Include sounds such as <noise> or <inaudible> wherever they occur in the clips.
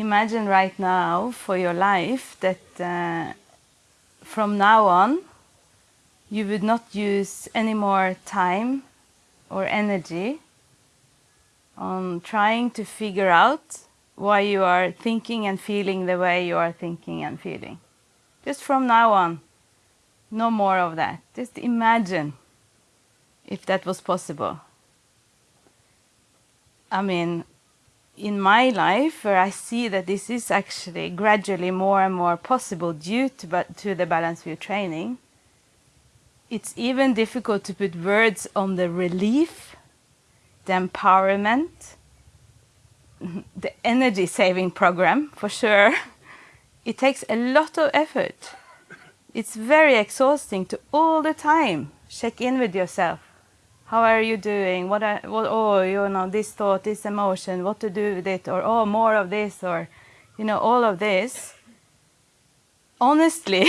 imagine right now for your life that uh, from now on you would not use any more time or energy on trying to figure out why you are thinking and feeling the way you are thinking and feeling. Just from now on, no more of that. Just imagine if that was possible. I mean, in my life, where I see that this is actually gradually more and more possible due to, to the Balanced View training, it's even difficult to put words on the relief, the empowerment, <laughs> the energy saving program for sure. <laughs> It takes a lot of effort. It's very exhausting to all the time check in with yourself. How are you doing? What, are, what oh, you know, this thought, this emotion, what to do with it, or oh, more of this, or, you know, all of this. Honestly,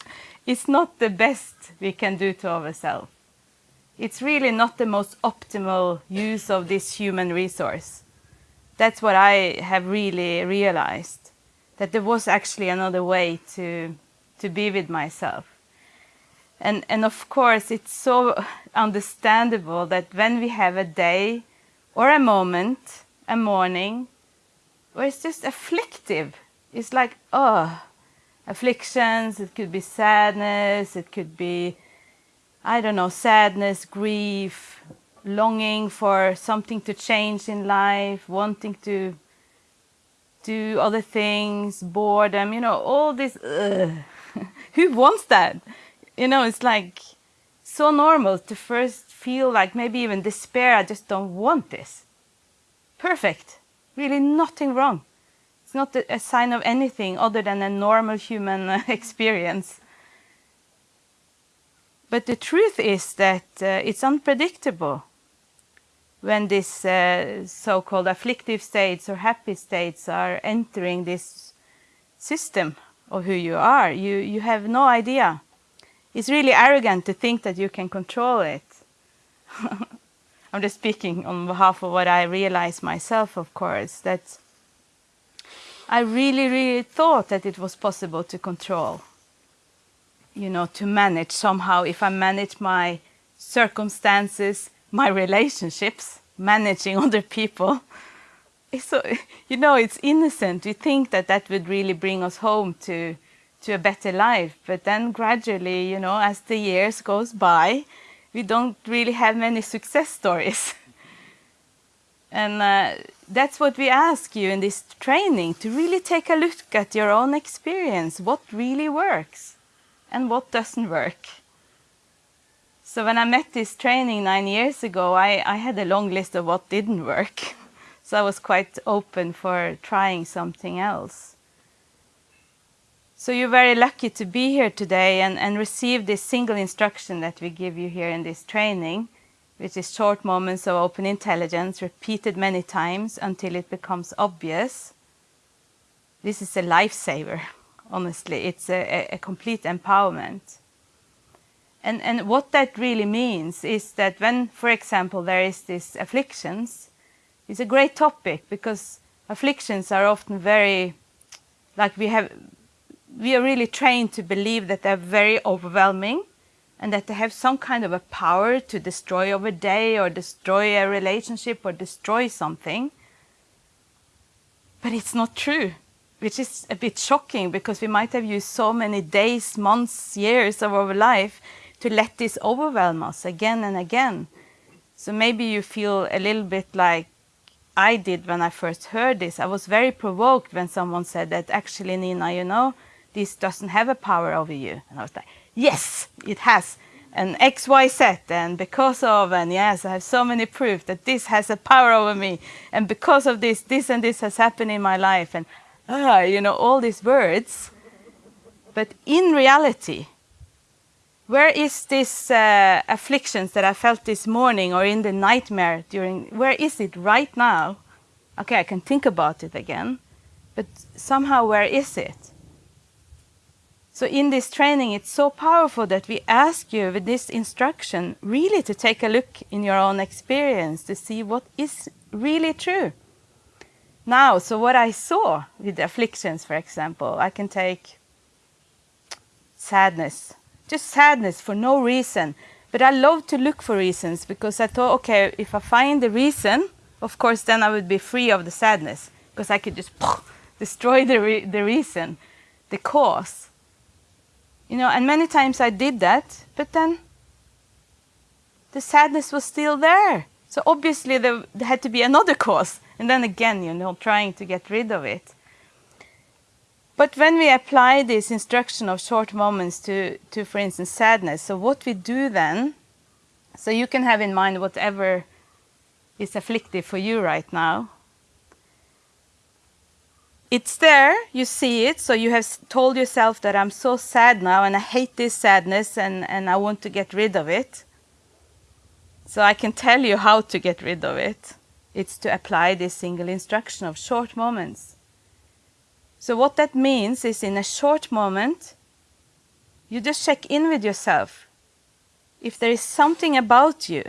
<laughs> it's not the best we can do to ourselves. It's really not the most optimal use of this human resource. That's what I have really realized, that there was actually another way to, to be with myself. And, and of course, it's so understandable that when we have a day or a moment, a morning, where it's just afflictive, it's like, oh, afflictions, it could be sadness, it could be, I don't know, sadness, grief, longing for something to change in life, wanting to do other things, boredom, you know, all this, <laughs> who wants that? You know, it's like so normal to first feel like maybe even despair, I just don't want this. Perfect, really nothing wrong. It's not a sign of anything other than a normal human <laughs> experience. But the truth is that uh, it's unpredictable when these uh, so-called afflictive states or happy states are entering this system of who you are. You, you have no idea. It's really arrogant to think that you can control it. <laughs> I'm just speaking on behalf of what I realized myself, of course, that I really, really thought that it was possible to control, you know, to manage somehow. If I manage my circumstances, my relationships, managing <laughs> other people, so, <laughs> you know, it's innocent. We think that that would really bring us home to, to a better life. But then gradually, you know, as the years goes by, we don't really have many success stories. <laughs> And uh, that's what we ask you in this training, to really take a look at your own experience, what really works and what doesn't work. So when I met this training nine years ago, I, I had a long list of what didn't work. <laughs> So I was quite open for trying something else. So you're very lucky to be here today and, and receive this single instruction that we give you here in this training which is short moments of open intelligence repeated many times until it becomes obvious. This is a lifesaver, honestly. It's a, a, complete empowerment. And, and what that really means is that when, for example, there is this afflictions, it's a great topic because afflictions are often very, like we have, we are really trained to believe that they're very overwhelming and that they have some kind of a power to destroy a day or destroy a relationship or destroy something. But it's not true, which is a bit shocking because we might have used so many days, months, years of our life to let this overwhelm us again and again. So maybe you feel a little bit like I did when I first heard this. I was very provoked when someone said that actually, Nina, you know, this doesn't have a power over you. And I was like, yes, it has an XYZ and because of, and yes, I have so many proof that this has a power over me. And because of this, this and this has happened in my life. And, ah, you know, all these words. But in reality, where is this uh, afflictions that I felt this morning or in the nightmare during, where is it right now? Okay, I can think about it again, but somehow where is it? So in this training, it's so powerful that we ask you with this instruction really to take a look in your own experience to see what is really true. now, so what I saw with the afflictions, for example, I can take sadness, just sadness for no reason. But I love to look for reasons because I thought, okay, if I find the reason, of course, then I would be free of the sadness because I could just <laughs> destroy the, re the reason, the cause. You know, and many times I did that, but then the sadness was still there. So obviously there, had to be another cause. And then again, you know, trying to get rid of it. But when we apply this instruction of short moments to, to, for instance, sadness, so what we do then, so you can have in mind whatever is afflictive for you right now. It's there, you see it, so you have told yourself that I'm so sad now and I hate this sadness and, and I want to get rid of it. So I can tell you how to get rid of it. It's to apply this single instruction of short moments. So what that means is in a short moment, you just check in with yourself. If there is something about you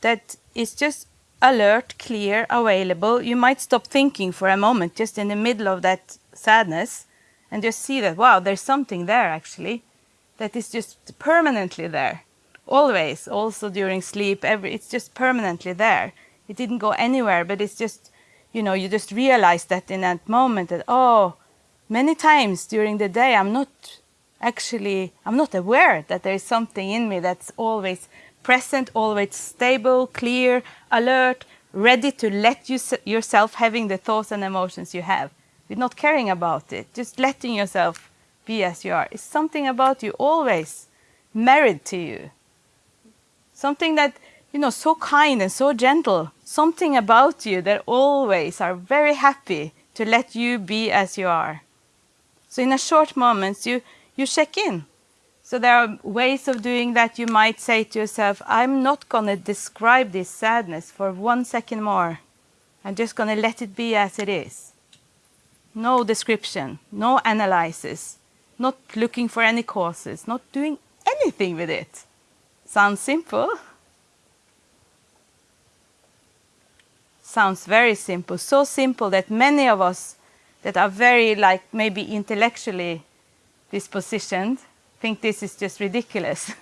that is just alert, clear, available, you might stop thinking for a moment just in the middle of that sadness and just see that, wow, there's something there actually that is just permanently there. Always, also during sleep, every, it's just permanently there. It didn't go anywhere, but it's just, you know, you just realize that in that moment that, oh, many times during the day I'm not actually, I'm not aware that there is something in me that's always present, always stable, clear, alert, ready to let you yourself having the thoughts and emotions you have. With not caring about it, just letting yourself be as you are. It's something about you always married to you something that, you know, so kind and so gentle, something about you that always are very happy to let you be as you are. So in a short moments, you, you check in. So there are ways of doing that. You might say to yourself, I'm not going to describe this sadness for one second more. I'm just going to let it be as it is. No description, no analysis, not looking for any causes, not doing anything with it. Sounds simple. Sounds very simple. So simple that many of us that are very like maybe intellectually dispositioned think this is just ridiculous.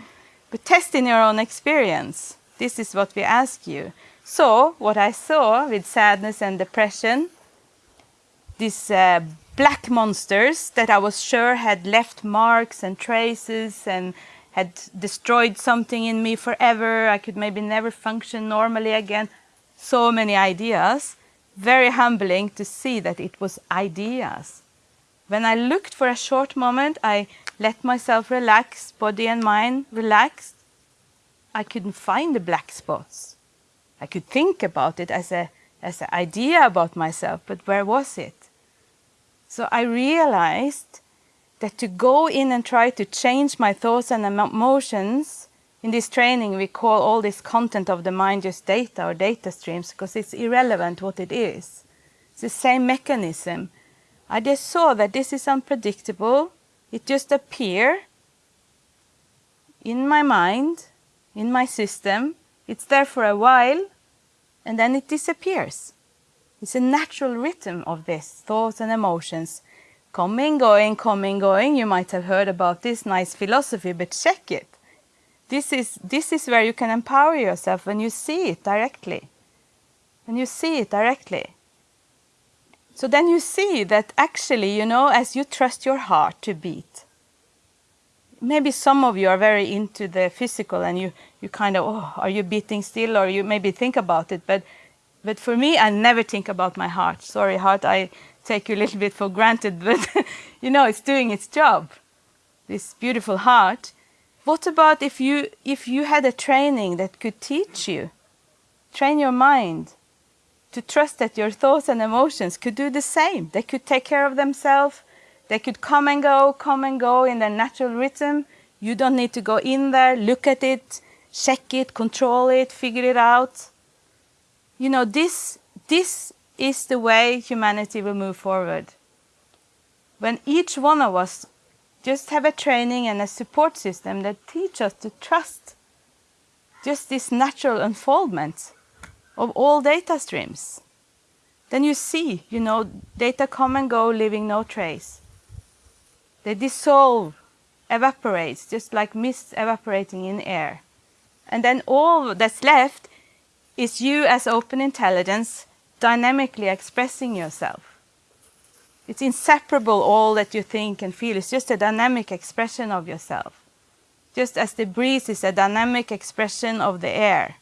<laughs> but test in your own experience. This is what we ask you. So what I saw with sadness and depression, these uh, black monsters that I was sure had left marks and traces and had destroyed something in me forever. I could maybe never function normally again. So many ideas. Very humbling to see that it was ideas. When I looked for a short moment, I let myself relax, body and mind relaxed. I couldn't find the black spots. I could think about it as a as an idea about myself, but where was it? So I realized that to go in and try to change my thoughts and emotions, in this training we call all this content of the mind just data or data streams because it's irrelevant what it is. It's the same mechanism. I just saw that this is unpredictable. It just appear in my mind, in my system. It's there for a while and then it disappears. It's a natural rhythm of this, thoughts and emotions coming, going, coming, going. You might have heard about this nice philosophy, but check it. This is, this is where you can empower yourself when you see it directly. When you see it directly. So then you see that actually, you know, as you trust your heart to beat, maybe some of you are very into the physical and you, you kind of, oh, are you beating still? Or you maybe think about it. But, but for me, I never think about my heart. Sorry, heart, I take you a little bit for granted, <laughs> but you know, it's doing its job, this beautiful heart. What about if you, if you had a training that could teach you, train your mind to trust that your thoughts and emotions could do the same. They could take care of themselves. They could come and go, come and go in their natural rhythm. You don't need to go in there, look at it, check it, control it, figure it out. You know, this, this is the way humanity will move forward. When each one of us just have a training and a support system that teach us to trust just this natural unfoldment of all data streams. then you see, you know, data come and go, leaving no trace. They dissolve, evaporates, just like mist evaporating in air. And then all that's left is you as open intelligence dynamically expressing yourself. It's inseparable all that you think and feel. It's just a dynamic expression of yourself. Just as the breeze is a dynamic expression of the air.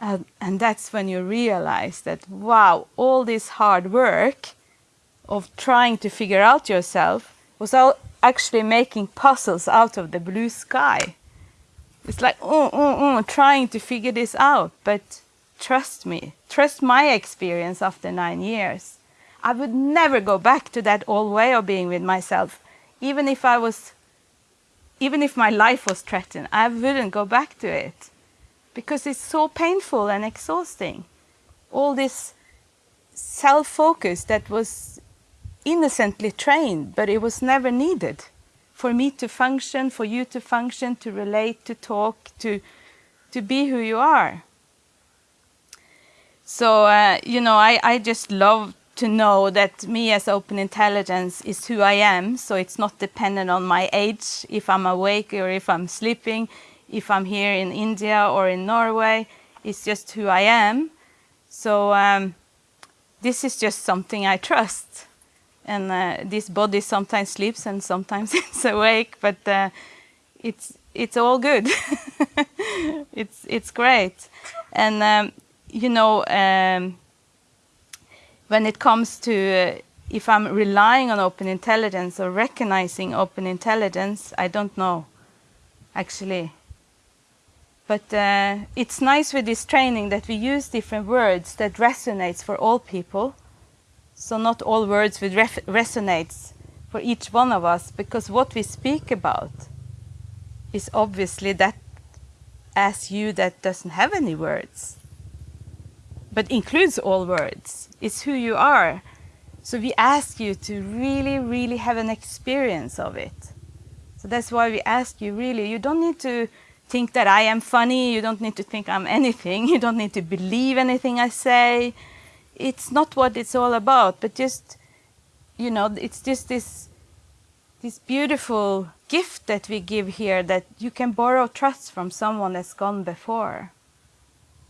And, that's when you realize that, wow, all this hard work of trying to figure out yourself was all actually making puzzles out of the blue sky. It's like, oh, oh, oh, trying to figure this out. But trust me, trust my experience after nine years. I would never go back to that old way of being with myself, even if I was, even if my life was threatened. I wouldn't go back to it because it's so painful and exhausting. All this self-focus that was innocently trained, but it was never needed for me to function, for you to function, to relate, to talk, to, to be who you are. So, uh, you know, I, I just love to know that me as open intelligence is who I am. So it's not dependent on my age, if I'm awake or if I'm sleeping, if I'm here in India or in Norway. It's just who I am. So um, this is just something I trust and uh, this body sometimes sleeps and sometimes <laughs> it's awake, but uh, it's it's all good. <laughs> it's it's great, and um, you know um, when it comes to uh, if I'm relying on open intelligence or recognizing open intelligence, I don't know, actually. But uh, it's nice with this training that we use different words that resonates for all people so not all words will resonate for each one of us because what we speak about is obviously that as you that doesn't have any words but includes all words. It's who you are. So we ask you to really, really have an experience of it. So that's why we ask you really, you don't need to think that I am funny, you don't need to think I'm anything, <laughs> you don't need to believe anything I say, it's not what it's all about, but just, you know, it's just this, this beautiful gift that we give here that you can borrow trust from someone that's gone before.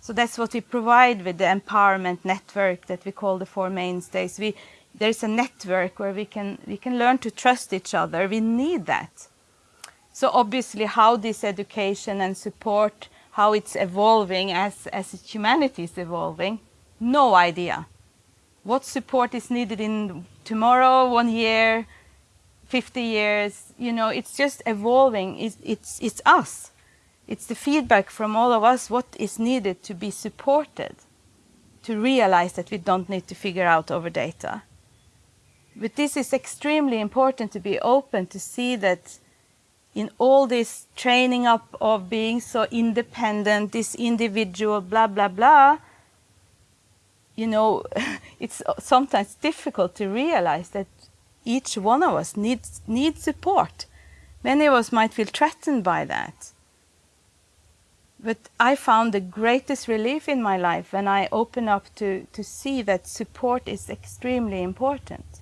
So that's what we provide with the empowerment network that we call the Four Mainstays. We, there's a network where we can, we can learn to trust each other. We need that. So obviously how this education and support, how it's evolving as, as humanity is evolving, no idea. What support is needed in tomorrow, one year, 50 years, you know, it's just evolving. It's, it's, it's us. It's the feedback from all of us, what is needed to be supported, to realize that we don't need to figure out over data. But this is extremely important to be open to see that in all this training up of being so independent, this individual, blah, blah, blah, you know, <laughs> it's sometimes difficult to realize that each one of us needs, needs support. Many of us might feel threatened by that. But I found the greatest relief in my life when I opened up to, to see that support is extremely important.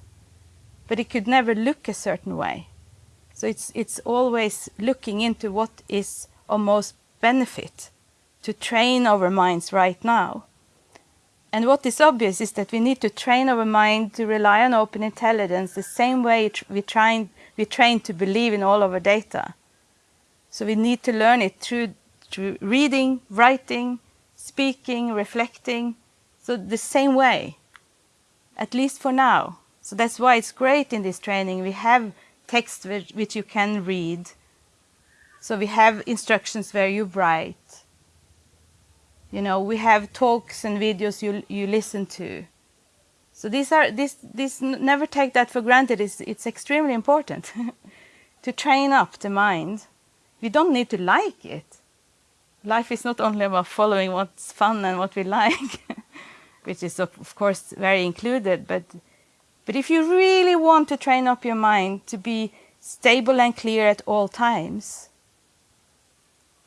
But it could never look a certain way. So it's, it's always looking into what is of most benefit to train our minds right now and what is obvious is that we need to train our mind to rely on open intelligence the same way we train, we train to believe in all our data. So we need to learn it through, through reading, writing, speaking, reflecting. So the same way, at least for now. So that's why it's great in this training. We have text which, which you can read. So we have instructions where you write you know, we have talks and videos you, you listen to. So these are, this, this never take that for granted, it's, it's extremely important <laughs> to train up the mind. We don't need to like it. Life is not only about following what's fun and what we <laughs> like, which is of, of course very included, but, but if you really want to train up your mind to be stable and clear at all times,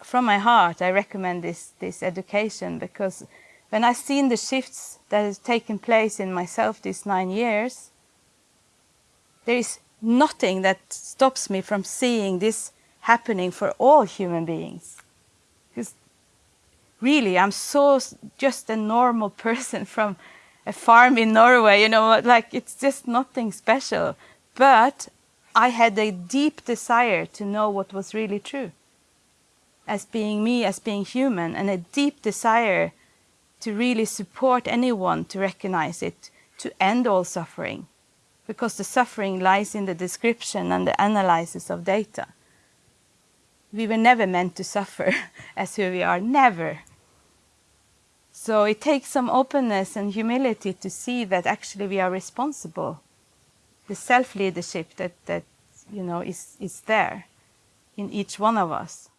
from my heart, I recommend this, this education because when I've seen the shifts that has taken place in myself these nine years, there is nothing that stops me from seeing this happening for all human beings. Because really, I'm so just a normal <laughs> person from a farm in Norway, you know, like it's just nothing special. But I had a deep desire to know what was really true as being me, as being human, and a deep desire to really support anyone to recognize it, to end all suffering, because the suffering lies in the description and the analysis of data. We were never meant to suffer <laughs> as who we are, never. So it takes some openness and humility to see that actually we are responsible. The self-leadership that, that you know is, is there in each one of us.